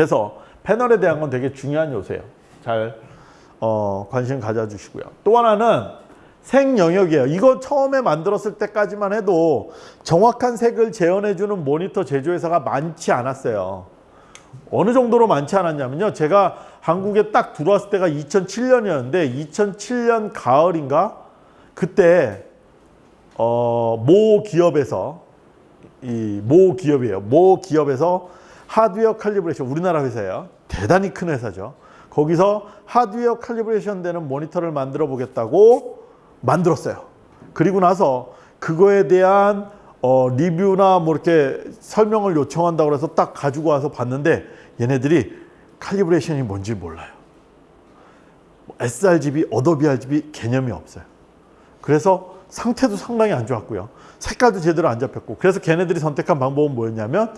그래서 패널에 대한 건 되게 중요한 요소예요. 잘 어, 관심 가져주시고요. 또 하나는 색 영역이에요. 이거 처음에 만들었을 때까지만 해도 정확한 색을 재현해주는 모니터 제조회사가 많지 않았어요. 어느 정도로 많지 않았냐면요. 제가 한국에 딱 들어왔을 때가 2007년이었는데 2007년 가을인가 그때 어, 모 기업에서 이 모 기업이에요. 모 기업에서 하드웨어 calibration 우리나라 회사예요. 대단히 큰 회사죠. 거기서 하드웨어 calibration 되는 모니터를 만들어 보겠다고 만들었어요. 그리고 나서 그거에 대한 어, 리뷰나 뭐 이렇게 설명을 요청한다고 해서 딱 가지고 와서 봤는데 얘네들이 칼리브레이션이 뭔지 몰라요. sRGB, Adobe RGB 개념이 없어요. 그래서 상태도 상당히 안 좋았고요. 색깔도 제대로 안 잡혔고 그래서 걔네들이 선택한 방법은 뭐였냐면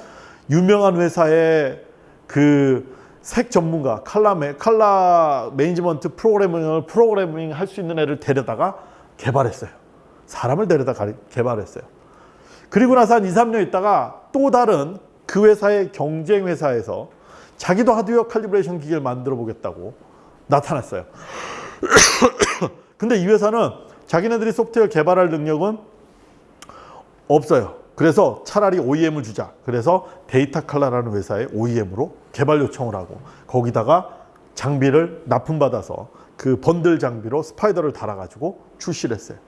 유명한 회사의 그 색 전문가 칼라 매, 칼라 매니지먼트 프로그래밍을 프로그래밍 할 수 있는 애를 데려다가 개발했어요. 사람을 데려다 가, 개발했어요. 그리고 나서 한 2, 3년 있다가 또 다른 그 회사의 경쟁 회사에서 자기도 하드웨어 칼리브레이션 기계를 만들어 보겠다고 나타났어요. 근데 이 회사는 자기네들이 소프트웨어 개발할 능력은 없어요. 그래서 차라리 OEM을 주자. 그래서 데이터 칼라라는 회사에 OEM으로 개발 요청을 하고 거기다가 장비를 납품받아서 그 번들 장비로 스파이더를 달아가지고 출시를 했어요.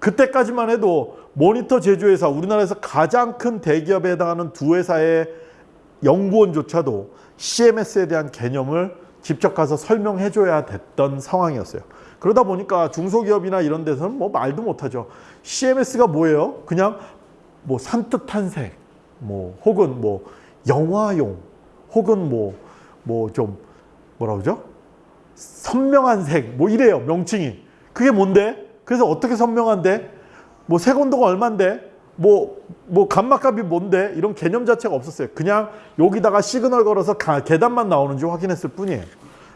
그때까지만 해도 모니터 제조회사 우리나라에서 가장 큰 대기업에 해당하는 두 회사의 연구원조차도 CMS에 대한 개념을 직접 가서 설명해줘야 됐던 상황이었어요. 그러다 보니까 중소기업이나 이런 데서는 뭐 말도 못하죠. CMS가 뭐예요? 그냥 뭐 산뜻한 색, 뭐 혹은 뭐 영화용, 혹은 뭐 뭐 좀 뭐라 그러죠? 선명한 색, 뭐 이래요 명칭이. 그게 뭔데? 그래서 어떻게 선명한데? 뭐 색온도가 얼만데? 뭐, 뭐 감마값이 뭔데? 이런 개념 자체가 없었어요. 그냥 여기다가 시그널 걸어서 가, 계단만 나오는지 확인했을 뿐이에요.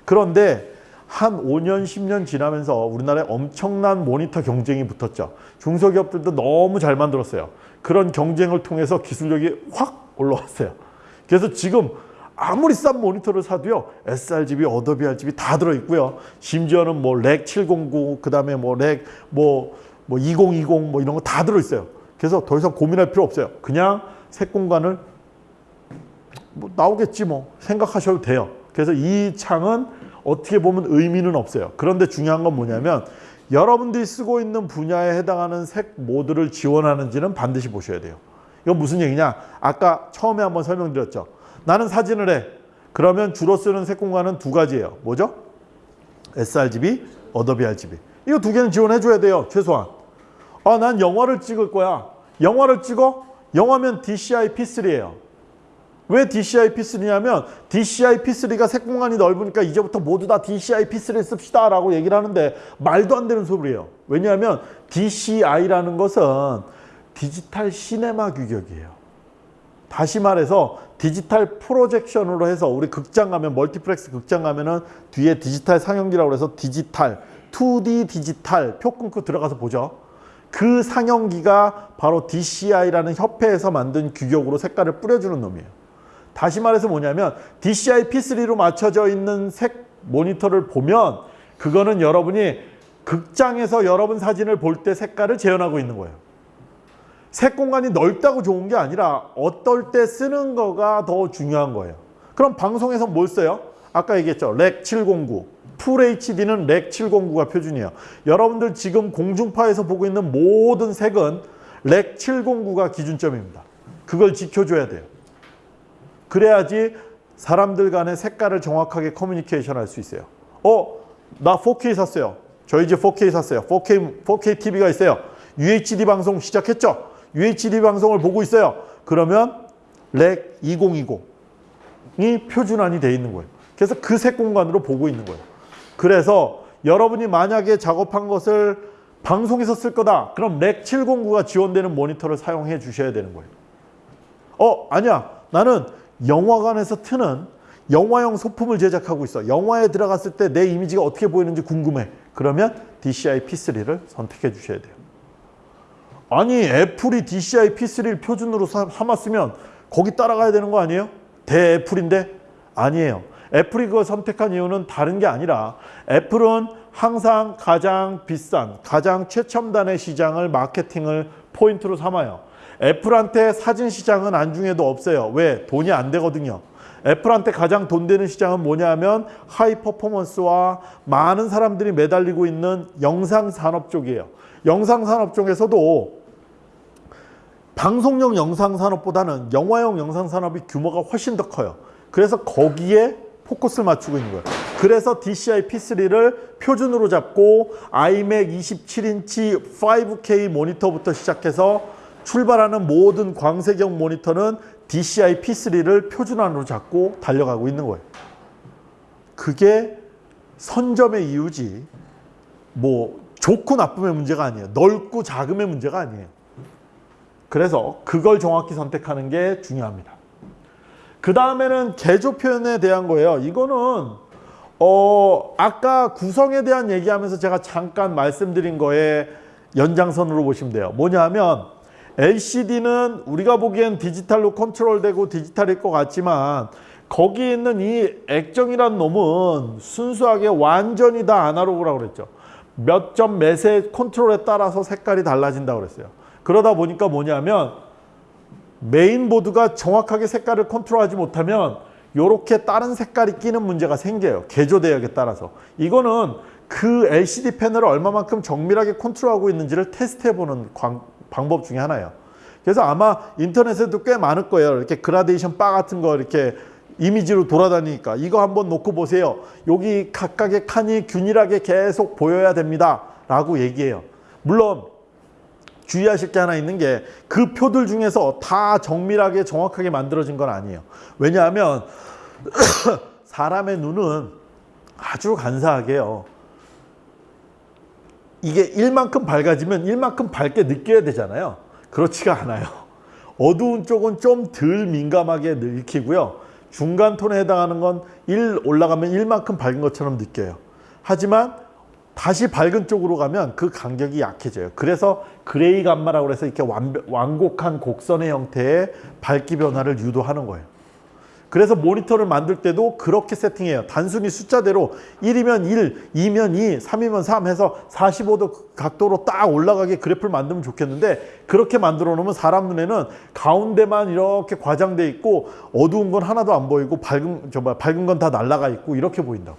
그런데 한 5년, 10년 지나면서 우리나라에 엄청난 모니터 경쟁이 붙었죠. 중소기업들도 너무 잘 만들었어요. 그런 경쟁을 통해서 기술력이 확 올라왔어요. 그래서 지금 아무리 싼 모니터를 사도요. sRGB, Adobe RGB 다 들어있고요. 심지어는 뭐 Rec 709, 그 다음에 뭐 Rec, 뭐, 뭐 2020, 뭐 이런 거 다 들어있어요. 그래서 더 이상 고민할 필요 없어요. 그냥 색 공간을 뭐 나오겠지 뭐 생각하셔도 돼요. 그래서 이 창은 어떻게 보면 의미는 없어요. 그런데 중요한 건 뭐냐면 여러분들이 쓰고 있는 분야에 해당하는 색 모드를 지원하는지는 반드시 보셔야 돼요. 이건 무슨 얘기냐? 아까 처음에 한번 설명드렸죠. 나는 사진을 해. 그러면 주로 쓰는 색 공간은 두 가지예요. 뭐죠? sRGB, Adobe RGB. 이거 두 개는 지원해 줘야 돼요. 최소한. 아, 난 영화를 찍을 거야. 영화를 찍어? 영화면 DCI P3예요. 왜 DCI P3냐면 DCI P3가 색 공간이 넓으니까 이제부터 모두 다 DCI P3를 씁시다 라고 얘기를 하는데 말도 안 되는 소리예요. 왜냐하면 DCI라는 것은 디지털 시네마 규격이에요. 다시 말해서 디지털 projection으로 해서 우리 극장 가면 멀티플렉스 극장 가면은 뒤에 디지털 상영기라고 해서 디지털 2D 디지털 표 끊고 들어가서 보죠. 그 상영기가 바로 DCI라는 협회에서 만든 규격으로 색깔을 뿌려주는 놈이에요. 다시 말해서 뭐냐면 DCI P3로 맞춰져 있는 색 모니터를 보면 그거는 여러분이 극장에서 여러분 사진을 볼 때 색깔을 재현하고 있는 거예요. 색 공간이 넓다고 좋은 게 아니라 어떨 때 쓰는 거가 더 중요한 거예요. 그럼 방송에서 뭘 써요? 아까 얘기했죠. Rec 709. Full HD는 Rec 709가 표준이에요. 여러분들 지금 공중파에서 보고 있는 모든 색은 Rec 709가 기준점입니다. 그걸 지켜줘야 돼요. 그래야지 사람들 간의 색깔을 정확하게 커뮤니케이션 할 수 있어요. 어, 나 4K 샀어요. 저희 집 4K 샀어요. 4K, 4K TV가 있어요. UHD 방송 시작했죠? UHD 방송을 보고 있어요. 그러면 Rec 2020이 표준안이 돼 있는 거예요. 그래서 그 색 공간으로 보고 있는 거예요. 그래서 여러분이 만약에 작업한 것을 방송에서 쓸 거다. 그럼 Rec 709가 지원되는 모니터를 사용해 주셔야 되는 거예요. 어, 아니야. 나는 영화관에서 트는 영화용 소품을 제작하고 있어. 영화에 들어갔을 때 내 이미지가 어떻게 보이는지 궁금해. 그러면 DCI P3를 선택해 주셔야 돼요. 아니 애플이 DCI P3를 표준으로 삼았으면 거기 따라가야 되는 거 아니에요? 대 애플인데 아니에요. 애플이 그걸 선택한 이유는 다른 게 아니라 애플은 항상 가장 비싼, 가장 최첨단의 시장을 마케팅을 포인트로 삼아요. 애플한테 사진 시장은 안중에도 없어요. 왜? 돈이 안 되거든요. 애플한테 가장 돈 되는 시장은 뭐냐면 하이 퍼포먼스와 많은 사람들이 매달리고 있는 영상 산업 쪽이에요. 영상 산업 쪽에서도 방송용 영상 산업보다는 영화용 영상 산업이 규모가 훨씬 더 커요. 그래서 거기에 포커스를 맞추고 있는 거예요. 그래서 DCI P3를 표준으로 잡고 iMac 27인치 5K 모니터부터 시작해서 출발하는 모든 광색형 모니터는 DCI P3를 표준안으로 잡고 달려가고 있는 거예요. 그게 선점의 이유지 뭐 좋고 나쁨의 문제가 아니에요. 넓고 작음의 문제가 아니에요. 그래서 그걸 정확히 선택하는 게 중요합니다. 그 다음에는 개조 표현에 대한 거예요. 이거는 어 아까 구성에 대한 얘기하면서 제가 잠깐 말씀드린 거에 연장선으로 보시면 돼요. 뭐냐 하면 LCD는 우리가 보기엔 디지털로 컨트롤되고 디지털일 것 같지만 거기 있는 이 액정이란 놈은 순수하게 완전히 다 아날로그라고 그랬죠. 몇점 몇의 컨트롤에 따라서 색깔이 달라진다고 그랬어요. 그러다 보니까 뭐냐면 메인보드가 정확하게 색깔을 컨트롤하지 못하면 이렇게 다른 색깔이 끼는 문제가 생겨요. 개조 대역에 따라서. 이거는 그 LCD 패널을 얼마만큼 정밀하게 컨트롤하고 있는지를 테스트해보는 광- 방법 중에 하나예요. 그래서 아마 인터넷에도 꽤 많을 거예요. 이렇게 그라데이션 바 같은 거 이렇게 이미지로 돌아다니니까 이거 한번 놓고 보세요. 여기 각각의 칸이 균일하게 계속 보여야 됩니다. 라고 얘기해요. 물론 주의하실 게 하나 있는 게 그 표들 중에서 다 정밀하게 정확하게 만들어진 건 아니에요. 왜냐하면 사람의 눈은 아주 간사하게요. 이게 1만큼 밝아지면 1만큼 밝게 느껴야 되잖아요. 그렇지가 않아요. 어두운 쪽은 좀 덜 민감하게 읽히고요. 중간 톤에 해당하는 건 1 올라가면 1만큼 밝은 것처럼 느껴요. 하지만 다시 밝은 쪽으로 가면 그 간격이 약해져요. 그래서 그레이 감마라고 해서 이렇게 완벽, 완곡한 곡선의 형태의 밝기 변화를 유도하는 거예요. 그래서 모니터를 만들 때도 그렇게 세팅해요. 단순히 숫자대로 1이면 1, 2면 2, 3이면 3 해서 45도 각도로 딱 올라가게 그래프를 만들면 좋겠는데 그렇게 만들어 놓으면 사람 눈에는 가운데만 이렇게 과장돼 있고 어두운 건 하나도 안 보이고 밝은 저 뭐야, 밝은 건 다 날아가 있고 이렇게 보인다고.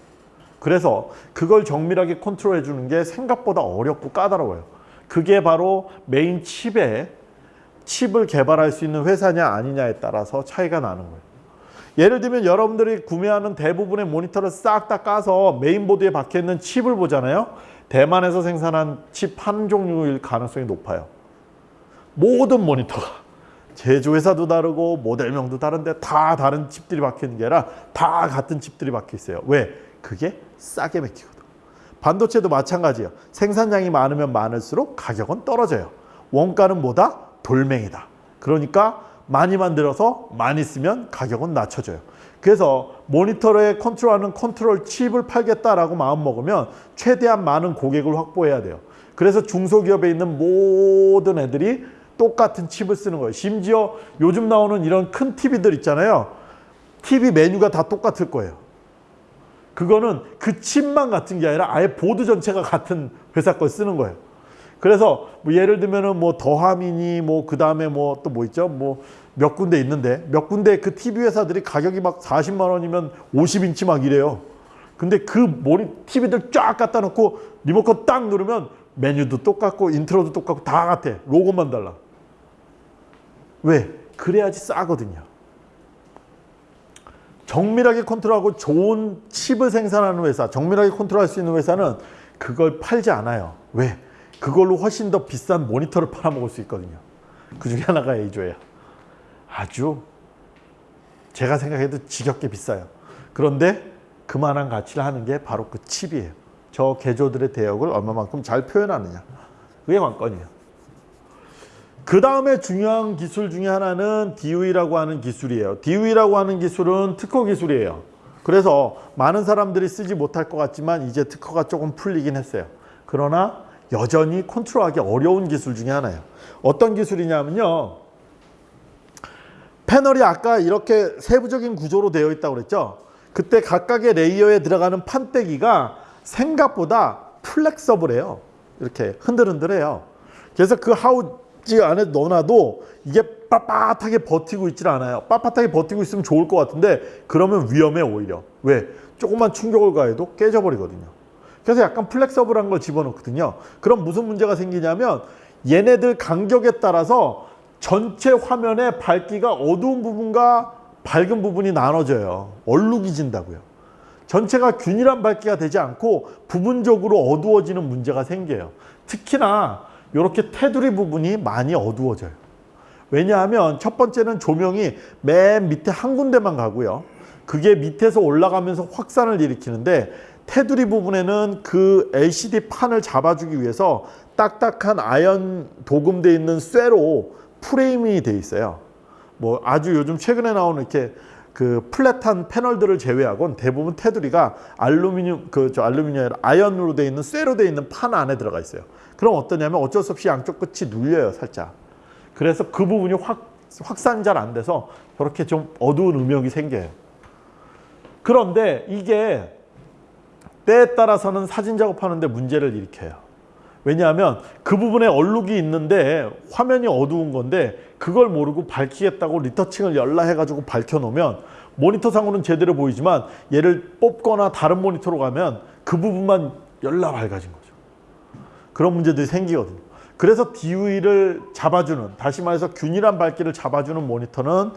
그래서 그걸 정밀하게 컨트롤해 주는 게 생각보다 어렵고 까다로워요. 그게 바로 메인 칩에 칩을 개발할 수 있는 회사냐 아니냐에 따라서 차이가 나는 거예요. 예를 들면 여러분들이 구매하는 대부분의 모니터를 싹 다 까서 메인보드에 박혀 있는 칩을 보잖아요. 대만에서 생산한 칩 한 종류일 가능성이 높아요. 모든 모니터가 제조회사도 다르고 모델명도 다른데 다 다른 칩들이 박혀 있는 게 아니라 다 같은 칩들이 박혀 있어요. 왜? 그게 싸게 맥히거든. 반도체도 마찬가지예요. 생산량이 많으면 많을수록 가격은 떨어져요. 원가는 뭐다? 돌멩이다. 그러니까 많이 만들어서 많이 쓰면 가격은 낮춰져요. 그래서 모니터에 컨트롤하는 컨트롤 칩을 팔겠다라고 마음 먹으면 최대한 많은 고객을 확보해야 돼요. 그래서 중소기업에 있는 모든 애들이 똑같은 칩을 쓰는 거예요. 심지어 요즘 나오는 이런 큰 TV들 있잖아요. TV 메뉴가 다 똑같을 거예요. 그거는 그 칩만 같은 게 아니라 아예 보드 전체가 같은 회사 걸 쓰는 거예요. 그래서 뭐 예를 들면은 뭐 더함이니 뭐 그 다음에 뭐 또 뭐 있죠? 뭐 몇 군데 있는데 몇 군데 그 TV 회사들이 가격이 막 40만 원이면 50인치 막 이래요. 근데 그 모니 TV들 쫙 갖다 놓고 리모컨 딱 누르면 메뉴도 똑같고 인트로도 똑같고 다 같아. 로고만 달라. 왜? 그래야지 싸거든요. 정밀하게 컨트롤하고 좋은 칩을 생산하는 회사, 정밀하게 컨트롤할 수 있는 회사는 그걸 팔지 않아요. 왜? 그걸로 훨씬 더 비싼 모니터를 팔아먹을 수 있거든요. 그 중에 하나가 A조예요. 아주 제가 생각해도 지겹게 비싸요. 그런데 그만한 가치를 하는 게 바로 그 칩이에요. 저 개조들의 대역을 얼마만큼 잘 표현하느냐. 그게 관건이에요. 그 다음에 중요한 기술 중에 하나는 DOE라고 하는 기술이에요. DOE라고 하는 기술은 특허 기술이에요. 그래서 많은 사람들이 쓰지 못할 것 같지만 이제 특허가 조금 풀리긴 했어요. 그러나 여전히 컨트롤하기 어려운 기술 중에 하나예요. 어떤 기술이냐면요. 패널이 아까 이렇게 세부적인 구조로 되어 있다고 그랬죠. 그때 각각의 레이어에 들어가는 판때기가 생각보다 플렉서블해요. 이렇게 흔들흔들해요. 그래서 그 하우지 안에 넣어놔도 이게 빳빳하게 버티고 있질 않아요. 빳빳하게 버티고 있으면 좋을 것 같은데 그러면 위험해 오히려. 왜? 조금만 충격을 가해도 깨져버리거든요. 그래서 약간 플렉서블한 걸 집어넣거든요. 그럼 무슨 문제가 생기냐면 얘네들 간격에 따라서 전체 화면의 밝기가 어두운 부분과 밝은 부분이 나눠져요. 얼룩이 진다고요. 전체가 균일한 밝기가 되지 않고 부분적으로 어두워지는 문제가 생겨요. 특히나 이렇게 테두리 부분이 많이 어두워져요. 왜냐하면 첫 번째는 조명이 맨 밑에 한 군데만 가고요. 그게 밑에서 올라가면서 확산을 일으키는데 테두리 부분에는 그 LCD 판을 잡아주기 위해서 딱딱한 아연 도금되어 있는 쇠로 프레임이 돼 있어요. 뭐 아주 요즘 최근에 나오는 이렇게 그 플랫한 패널들을 제외하고는 대부분 테두리가 알루미늄 그 저 알루미늄 아연으로 돼 있는 쇠로 돼 있는 판 안에 들어가 있어요. 그럼 어떠냐면 어쩔 수 없이 양쪽 끝이 눌려요, 살짝. 그래서 그 부분이 확 확산 잘 안 돼서 저렇게 좀 어두운 음역이 생겨요. 그런데 이게 때에 따라서는 사진 작업하는데 문제를 일으켜요. 왜냐하면 그 부분에 얼룩이 있는데 화면이 어두운 건데 그걸 모르고 밝히겠다고 리터칭을 열라 해가지고 밝혀놓으면 모니터상으로는 제대로 보이지만 얘를 뽑거나 다른 모니터로 가면 그 부분만 열라 밝아진 거죠. 그런 문제들이 생기거든요. 그래서 DV를 잡아주는 다시 말해서 균일한 밝기를 잡아주는 모니터는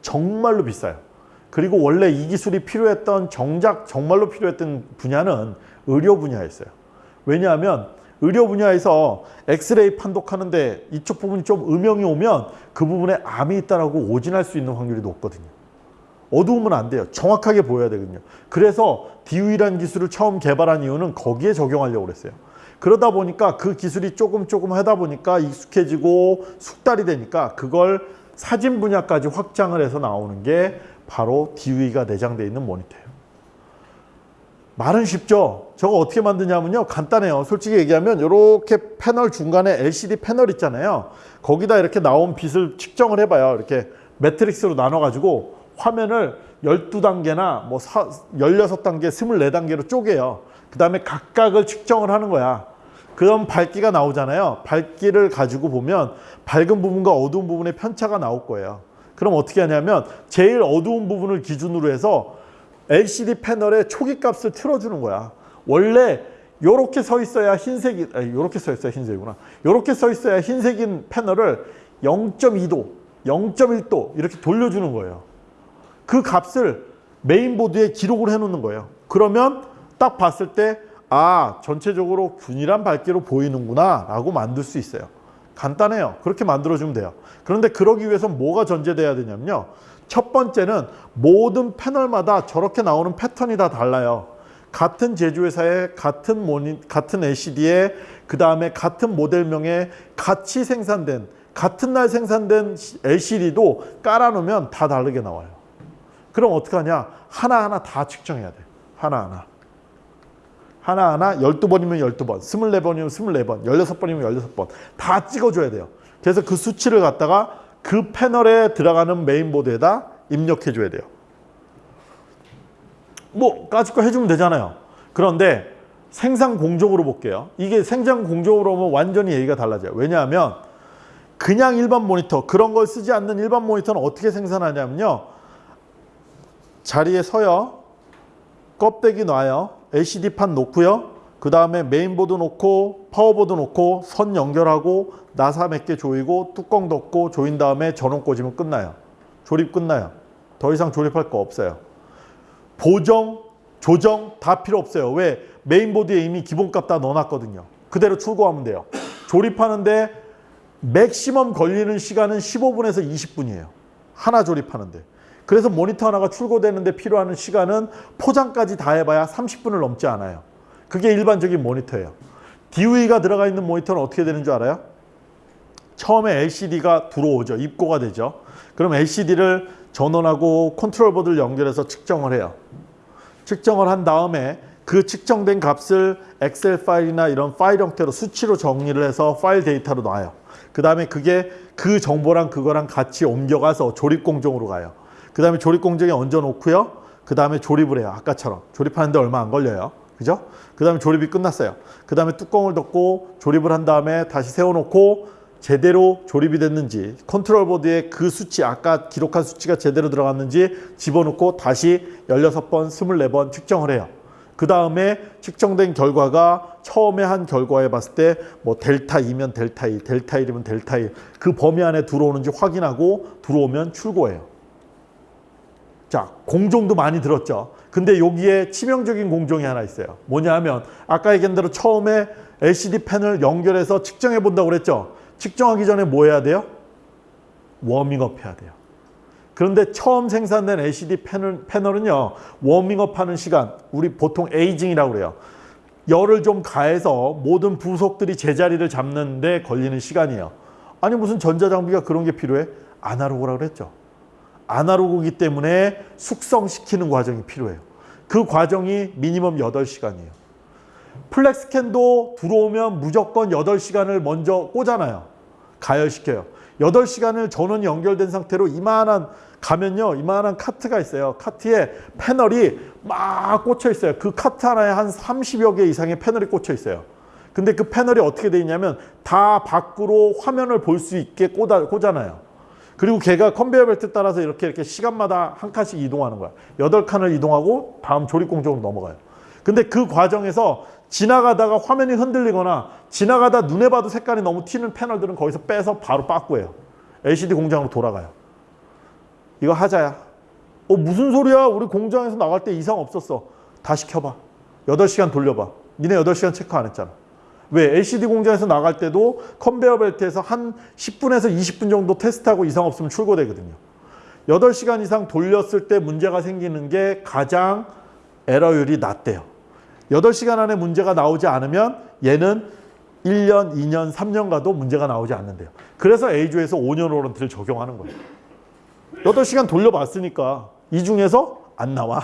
정말로 비싸요. 그리고 원래 이 기술이 필요했던 정작 정말로 필요했던 분야는 의료 분야였어요. 왜냐하면 의료 분야에서 엑스레이 판독하는데 이쪽 부분이 좀 음영이 오면 그 부분에 암이 있다라고 오진할 수 있는 확률이 높거든요. 어두우면 안 돼요. 정확하게 보여야 되거든요. 그래서 DU이라는 기술을 처음 개발한 이유는 거기에 적용하려고 그랬어요. 그러다 보니까 그 기술이 조금 조금 하다 보니까 익숙해지고 숙달이 되니까 그걸 사진 분야까지 확장을 해서 나오는 게 바로 DUI가 내장되어 있는 모니터예요. 말은 쉽죠. 저거 어떻게 만드냐면요. 간단해요. 솔직히 얘기하면 이렇게 패널 중간에 LCD 패널 있잖아요. 거기다 이렇게 나온 빛을 측정을 해봐요. 이렇게 매트릭스로 나눠가지고 화면을 12단계나 뭐 16단계, 24단계로 쪼개요. 그 다음에 각각을 측정을 하는 거야. 그럼 밝기가 나오잖아요. 밝기를 가지고 보면 밝은 부분과 어두운 부분의 편차가 나올 거예요. 그럼 어떻게 하냐면 제일 어두운 부분을 기준으로 해서 LCD 패널의 초기 값을 틀어주는 거야. 원래 이렇게 서 있어야 흰색이 이렇게 서 있어야 흰색이구나. 이렇게 서 있어야 흰색인 패널을 0.2도, 0.1도 이렇게 돌려주는 거예요. 그 값을 메인보드에 기록을 해놓는 거예요. 그러면 딱 봤을 때 아, 전체적으로 균일한 밝기로 보이는구나 라고 만들 수 있어요. 간단해요. 그렇게 만들어주면 돼요. 그런데 그러기 위해서 뭐가 전제돼야 되냐면요. 첫 번째는 모든 패널마다 저렇게 나오는 패턴이 다 달라요. 같은 제조회사의 같은 모니, 같은 LCD에 그 다음에 같은 모델명에 같이 생산된 같은 날 생산된 LCD도 깔아놓으면 다 다르게 나와요. 그럼 어떻게 하냐? 하나하나 다 측정해야 돼. 하나하나. 하나하나 12번이면 12번, 24번이면 24번, 16번이면 16번 다 찍어줘야 돼요. 그래서 그 수치를 갖다가 그 패널에 들어가는 메인보드에다 입력해줘야 돼요. 뭐 까짓 거 해주면 되잖아요. 그런데 생산 공정으로 볼게요. 이게 생산 공정으로 보면 완전히 얘기가 달라져요. 왜냐하면 그냥 일반 모니터 그런 걸 쓰지 않는 일반 모니터는 어떻게 생산하냐면요. 자리에 서요. 껍데기 놔요. LCD판 놓고요. 그 다음에 메인보드 놓고 파워보드 놓고 선 연결하고 나사 몇 개 조이고 뚜껑 덮고 조인 다음에 전원 꽂으면 끝나요. 조립 끝나요. 더 이상 조립할 거 없어요. 보정, 조정 다 필요 없어요. 왜? 메인보드에 이미 기본값 다 넣어놨거든요. 그대로 출고하면 돼요. 조립하는데 맥시멈 걸리는 시간은 15분에서 20분이에요. 하나 조립하는데. 그래서 모니터 하나가 출고되는데 필요한 시간은 포장까지 다 해봐야 30분을 넘지 않아요. 그게 일반적인 모니터예요. DV가 들어가 있는 모니터는 어떻게 되는 줄 알아요? 처음에 LCD가 들어오죠. 입고가 되죠. 그럼 LCD를 전원하고 컨트롤 보드를 연결해서 측정을 해요. 측정을 한 다음에 그 측정된 값을 엑셀 파일이나 이런 파일 형태로 수치로 정리를 해서 파일 데이터로 놔요. 그 다음에 그게 그 정보랑 그거랑 같이 옮겨가서 조립 공정으로 가요. 그 다음에 조립 공정에 얹어 놓고요. 그 다음에 조립을 해요. 아까처럼. 조립하는데 얼마 안 걸려요. 그죠? 그 다음에 조립이 끝났어요. 그 다음에 뚜껑을 덮고 조립을 한 다음에 다시 세워놓고 제대로 조립이 됐는지 컨트롤 보드에 그 수치 아까 기록한 수치가 제대로 들어갔는지 집어넣고 다시 16번, 24번 측정을 해요. 그 다음에 측정된 결과가 처음에 한 결과에 봤을 때 뭐 델타 2면 델타 2, 델타 1이면 델타 1. 그 범위 안에 들어오는지 확인하고 들어오면 출고해요. 자, 공종도 많이 들었죠. 근데 여기에 치명적인 공종이 하나 있어요. 뭐냐 하면 아까 얘기한 대로 처음에 LCD 패널을 연결해서 측정해 본다고 그랬죠. 측정하기 전에 뭐 해야 돼요? 워밍업 해야 돼요. 그런데 처음 생산된 LCD 패널, 패널은요. 워밍업 하는 시간, 우리 보통 aging이라고 그래요. 열을 좀 가해서 모든 부속들이 제자리를 잡는 데 걸리는 시간이에요. 아니 무슨 전자장비가 그런 게 필요해? 아날로그라고 그랬죠. 아날로그이기 때문에 숙성시키는 과정이 필요해요. 그 과정이 minimum 8시간이에요. FlexScan도 들어오면 무조건 8시간을 먼저 꽂아놔요. 가열시켜요. 8시간을 전원이 연결된 상태로 이만한 가면요. 이만한 카트가 있어요. 카트에 패널이 막 꽂혀 있어요. 그 카트 하나에 한 30여 개 이상의 패널이 꽂혀 있어요. 근데 그 패널이 어떻게 되어 있냐면 다 밖으로 화면을 볼 수 있게 꽂아, 꽂아놔요. 그리고 걔가 컨베이어 벨트 따라서 이렇게 이렇게 시간마다 한 칸씩 이동하는 거야. 여덟 칸을 이동하고 다음 조립 공정으로 넘어가요. 근데 그 과정에서 지나가다가 화면이 흔들리거나 지나가다 눈에 봐도 색깔이 너무 튀는 패널들은 거기서 빼서 바로 빠꾸해요. LCD 공장으로 돌아가요. 이거 하자야. 어 무슨 소리야? 우리 공장에서 나갈 때 이상 없었어. 다시 켜봐. 8시간 돌려봐. 니네 8시간 체크 안 했잖아. 왜? LCD 공장에서 나갈 때도 컨베어 벨트에서 한 10분에서 20분 정도 테스트하고 이상 없으면 출고되거든요. 8시간 이상 돌렸을 때 문제가 생기는 게 가장 에러율이 낮대요. 8시간 안에 문제가 나오지 않으면 얘는 1년, 2년, 3년 가도 문제가 나오지 않는데요. 그래서 A조에서 5년 워런티를 적용하는 거예요. 8시간 돌려봤으니까 이 중에서 안 나와.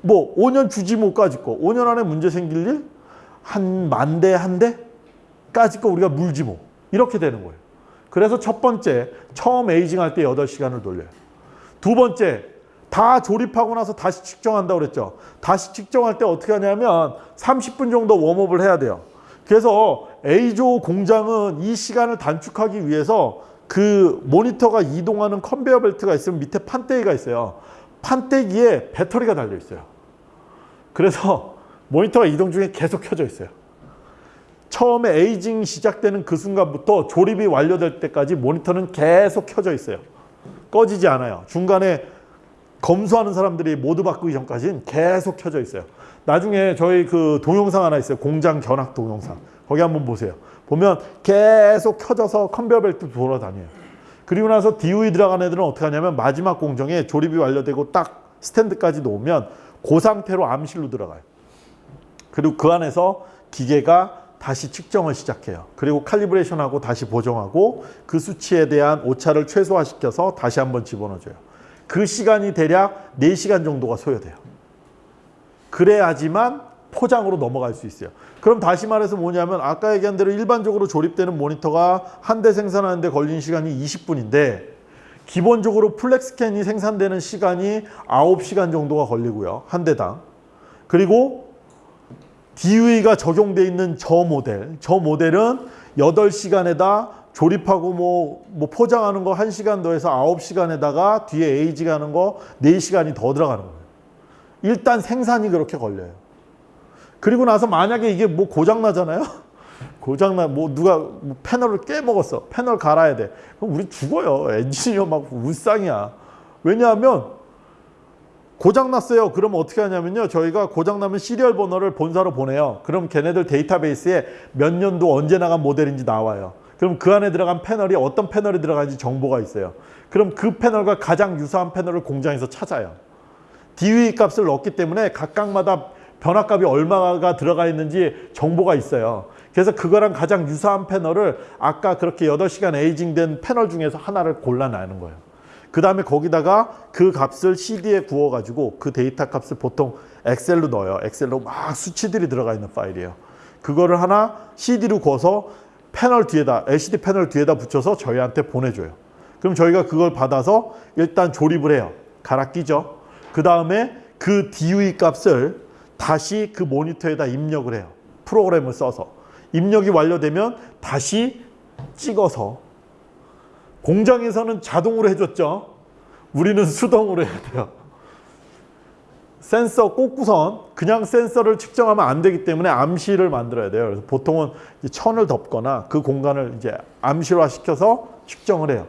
뭐 5년 주지 못까지 거. 5년 안에 문제 생길 일? 한 만 대 한 대까지 거 우리가 물지 뭐. 이렇게 되는 거예요. 그래서 첫 번째 처음 에이징 할 때 8시간을 돌려요. 두 번째 다 조립하고 나서 다시 측정한다고 그랬죠. 다시 측정할 때 어떻게 하냐면 30분 정도 웜업을 해야 돼요. 그래서 A조 공장은 이 시간을 단축하기 위해서 그 모니터가 이동하는 컨베어 벨트가 있으면 밑에 판때기가 있어요. 판때기에 배터리가 달려 있어요. 그래서 모니터가 이동 중에 계속 켜져 있어요. 처음에 에이징 시작되는 그 순간부터 조립이 완료될 때까지 모니터는 계속 켜져 있어요. 꺼지지 않아요. 중간에 검수하는 사람들이 모두 바꾸기 전까지는 계속 켜져 있어요. 나중에 저희 그 동영상 하나 있어요. 공장 견학 동영상. 거기 한번 보세요. 보면 계속 켜져서 컨베어 벨트 돌아다녀요. 그리고 나서 DOE 들어간 애들은 어떻게 하냐면 마지막 공정에 조립이 완료되고 딱 스탠드까지 놓으면 그 상태로 암실로 들어가요. 그리고 그 안에서 기계가 다시 측정을 시작해요. 그리고 칼리브레이션하고 다시 보정하고 그 수치에 대한 오차를 최소화시켜서 다시 한번 집어넣어줘요. 그 시간이 대략 4시간 정도가 소요돼요. 그래야지만 포장으로 넘어갈 수 있어요. 그럼 다시 말해서 뭐냐면 아까 얘기한 대로 일반적으로 조립되는 모니터가 한 대 생산하는데 걸리는 시간이 20분인데 기본적으로 FlexScan이 생산되는 시간이 9시간 정도가 걸리고요. 한 대당. 그리고 DUE가 적용돼 있는 저 모델, 저 모델은 8시간에다 조립하고 뭐, 뭐 포장하는 거 1시간 더해서 9시간에다가 뒤에 aging 하는 거 4시간이 더 들어가는 거예요. 일단 생산이 그렇게 걸려요. 그리고 나서 만약에 이게 뭐 고장 나잖아요. 고장 나뭐 누가 뭐 패널을 깨먹었어. 패널 갈아야 돼. 그럼 우리 죽어요. 엔지니어 막 울상이야. 왜냐하면 고장 났어요. 그럼 어떻게 하냐면요. 저희가 고장 나면 시리얼 번호를 본사로 보내요. 그럼 걔네들 데이터베이스에 몇 년도 언제 나간 모델인지 나와요. 그럼 그 안에 들어간 패널이 어떤 패널이 들어가는지 정보가 있어요. 그럼 그 패널과 가장 유사한 패널을 공장에서 찾아요. DUE 값을 넣기 때문에 각각마다 변화값이 얼마가 들어가 있는지 정보가 있어요. 그래서 그거랑 가장 유사한 패널을 아까 그렇게 8시간 aging된 패널 중에서 하나를 골라내는 거예요. 그 다음에 거기다가 그 값을 CD에 구워가지고 그 데이터 값을 보통 엑셀로 넣어요. 엑셀로 막 수치들이 들어가 있는 파일이에요. 그거를 하나 CD로 구워서 패널 뒤에다 LCD 패널 뒤에다 붙여서 저희한테 보내줘요. 그럼 저희가 그걸 받아서 일단 조립을 해요. 갈아 끼죠. 그 다음에 그 DUE 값을 다시 그 모니터에다 입력을 해요. 프로그램을 써서. 입력이 완료되면 다시 찍어서 공장에서는 자동으로 해줬죠. 우리는 수동으로 해야 돼요. 센서 꽂고선 그냥 센서를 측정하면 안 되기 때문에 암시를 만들어야 돼요. 그래서 보통은 천을 덮거나 그 공간을 이제 암시화 시켜서 측정을 해요.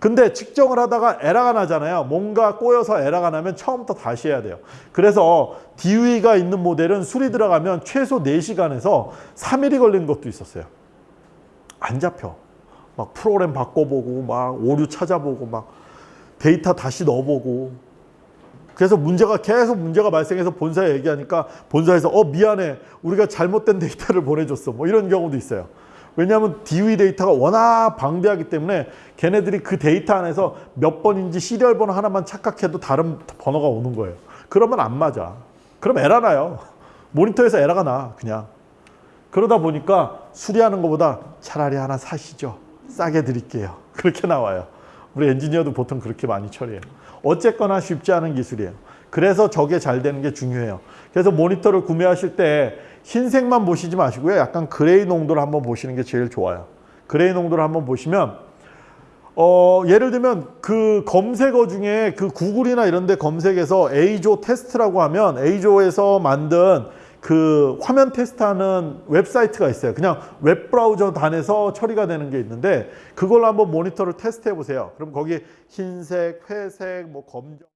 근데 측정을 하다가 에러가 나잖아요. 뭔가 꼬여서 에러가 나면 처음부터 다시 해야 돼요. 그래서 DUE가 있는 모델은 수리 들어가면 최소 4시간에서 3일이 걸리는 것도 있었어요. 안 잡혀. 막 프로그램 바꿔보고 막 오류 찾아보고 막 데이터 다시 넣어보고 그래서 문제가 계속 문제가 발생해서 본사에 얘기하니까 본사에서 어 미안해 우리가 잘못된 데이터를 보내줬어 뭐 이런 경우도 있어요. 왜냐하면 DUE 데이터가 워낙 방대하기 때문에 걔네들이 그 데이터 안에서 몇 번인지 serial 번호 하나만 착각해도 다른 번호가 오는 거예요. 그러면 안 맞아. 그럼 에러 나요. 모니터에서 에러가 나 그냥. 그러다 보니까 수리하는 것보다 차라리 하나 사시죠. 싸게 드릴게요. 그렇게 나와요. 우리 엔지니어도 보통 그렇게 많이 처리해요. 어쨌거나 쉽지 않은 기술이에요. 그래서 저게 잘 되는 게 중요해요. 그래서 모니터를 구매하실 때 흰색만 보시지 마시고요. 약간 gray 농도를 한번 보시는 게 제일 좋아요. gray 농도를 한번 보시면 어, 예를 들면 그 검색어 중에 그 구글이나 이런 데 검색해서 EIZO 테스트라고 하면 EIZO에서 만든 그 화면 테스트하는 웹사이트가 있어요. 그냥 웹브라우저 단에서 처리가 되는 게 있는데 그걸로 한번 모니터를 테스트해 보세요. 그럼 거기 흰색, 회색, 뭐 검정